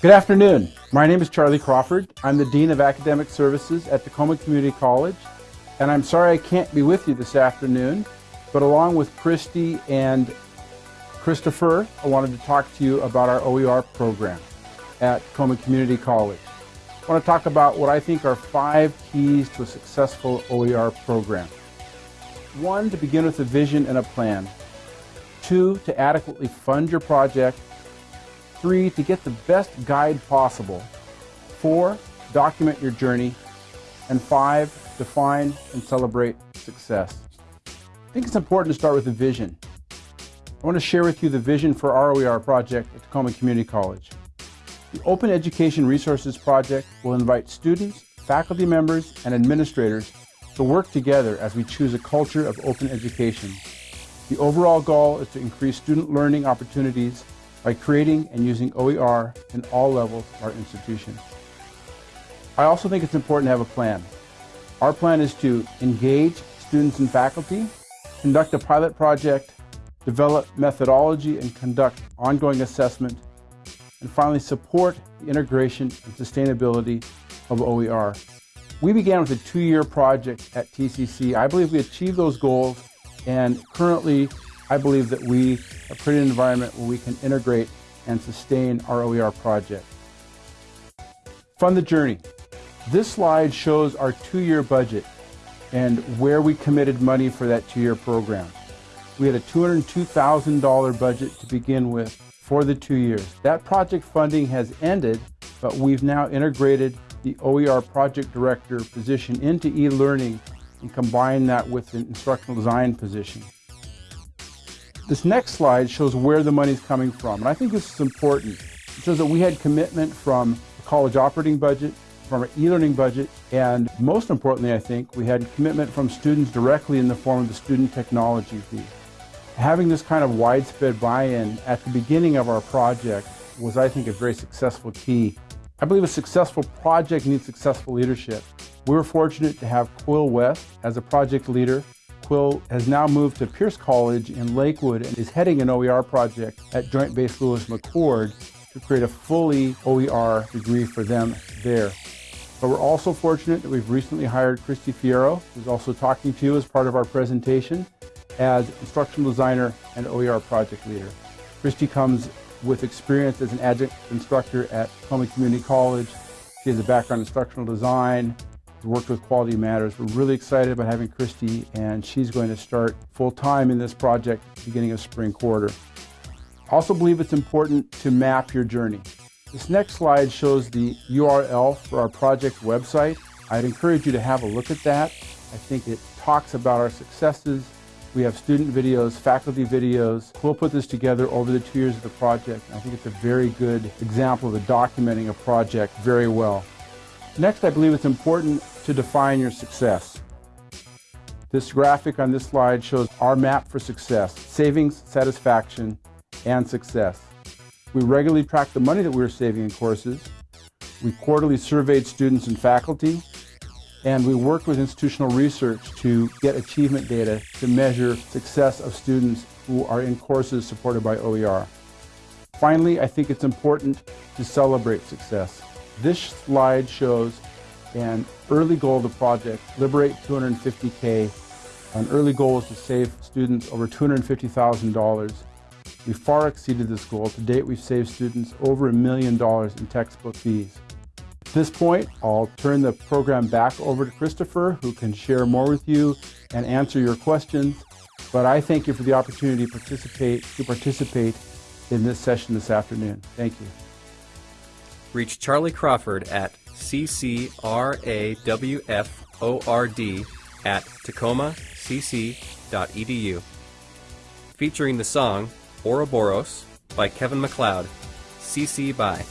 Good afternoon. My name is Charlie Crawford. I'm the Dean of Academic Services at Tacoma Community College, and I'm sorry I can't be with you this afternoon, but along with Christy and Christopher, I wanted to talk to you about our OER program at Tacoma Community College. I want to talk about what I think are five keys to a successful OER program. One, to begin with a vision and a plan. Two, to adequately fund your project. Three, to get the best guide possible. Four, document your journey. And five, define and celebrate success. I think it's important to start with a vision. I want to share with you the vision for our OER project at Tacoma Community College. The Open Education Resources Project will invite students, faculty members, and administrators to work together as we choose a culture of open education. The overall goal is to increase student learning opportunities by creating and using OER in all levels of our institution. I also think it's important to have a plan. Our plan is to engage students and faculty, conduct a pilot project, develop methodology and conduct ongoing assessment, and finally support the integration and sustainability of OER. We began with a two-year project at TCC. I believe we achieved those goals, and currently I believe that we have created an environment where we can integrate and sustain our OER project. Fund the journey. This slide shows our two-year budget and where we committed money for that two-year program. We had a $202,000 budget to begin with for the two years. That project funding has ended, but we've now integrated the OER project director position into e-learning and combine that with an instructional design position. This next slide shows where the money is coming from, and I think this is important. It shows that we had commitment from the college operating budget, from our e-learning budget, and most importantly, I think, we had commitment from students directly in the form of the student technology fee. Having this kind of widespread buy-in at the beginning of our project was, I think, a very successful key I believe a successful project needs successful leadership. We were fortunate to have Quill West as a project leader. Quill has now moved to Pierce College in Lakewood and is heading an OER project at Joint Base Lewis McChord to create a fully OER degree for them there. But we're also fortunate that we've recently hired Christy Fierro, who's also talking to you as part of our presentation, as instructional designer and OER project leader. Christy comes with experience as an adjunct instructor at Tacoma Community College. She has a background in instructional design, worked with Quality Matters. We're really excited about having Christy, and she's going to start full-time in this project beginning of spring quarter. I also believe it's important to map your journey. This next slide shows the URL for our project website. I'd encourage you to have a look at that. I think it talks about our successes, we have student videos, faculty videos. We'll put this together over the two years of the project. I think it's a very good example of documenting a project very well. Next, I believe it's important to define your success. This graphic on this slide shows our map for success, savings, satisfaction, and success. We regularly track the money that we are saving in courses. We quarterly surveyed students and faculty and we worked with institutional research to get achievement data to measure success of students who are in courses supported by OER. Finally, I think it's important to celebrate success. This slide shows an early goal of the project, Liberate 250K. An early goal is to save students over $250,000. We far exceeded this goal. To date, we've saved students over a million dollars in textbook fees. At this point, I'll turn the program back over to Christopher, who can share more with you and answer your questions. But I thank you for the opportunity to participate, to participate in this session this afternoon. Thank you. Reach Charlie Crawford at ccrawford at tacomacc.edu. Featuring the song Ouroboros by Kevin MacLeod, CC by